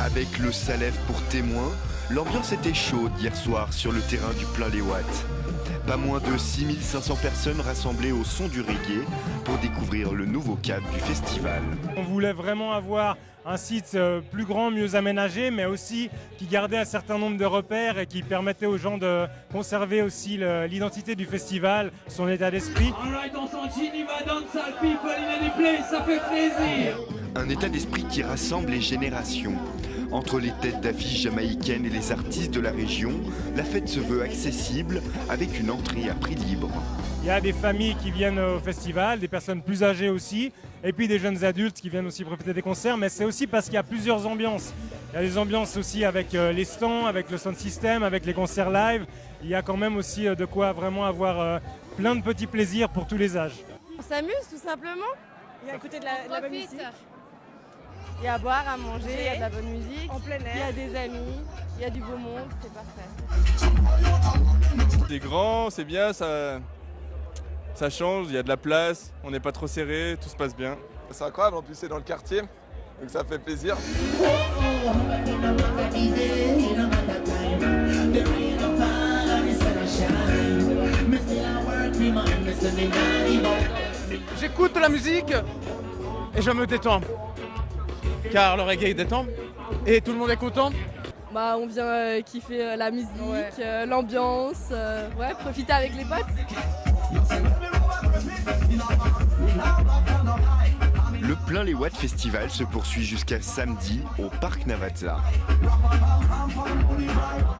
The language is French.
Avec le Salève pour témoin, l'ambiance était chaude hier soir sur le terrain du plein les Watts. Pas moins de 6500 personnes rassemblées au son du reggae pour découvrir le nouveau cadre du festival. On voulait vraiment avoir un site euh, plus grand, mieux aménagé, mais aussi qui gardait un certain nombre de repères et qui permettait aux gens de conserver aussi l'identité du festival, son état d'esprit. Un état d'esprit qui rassemble les générations. Entre les têtes d'affiches jamaïcaines et les artistes de la région, la fête se veut accessible avec une entrée à prix libre. Il y a des familles qui viennent au festival, des personnes plus âgées aussi, et puis des jeunes adultes qui viennent aussi profiter des concerts, mais c'est aussi parce qu'il y a plusieurs ambiances. Il y a des ambiances aussi avec euh, les stands, avec le sound system, avec les concerts live. Il y a quand même aussi euh, de quoi vraiment avoir euh, plein de petits plaisirs pour tous les âges. On s'amuse tout simplement. Il y a écouter de la, de la bonne musique. Il y a à boire, à manger, il y a de la bonne musique. En plein Il y air. a des amis, il y a du beau monde, c'est parfait. C'est grand, c'est bien, ça, ça change, il y a de la place, on n'est pas trop serré, tout se passe bien. C'est incroyable, en plus c'est dans le quartier, donc ça fait plaisir. J'écoute de la musique et je me détends. Car le reggae détend et tout le monde est content. Bah, on vient euh, kiffer euh, la musique, euh, l'ambiance, euh, ouais, profiter avec les potes. Le plein les Watts Festival se poursuit jusqu'à samedi au Parc Navazza.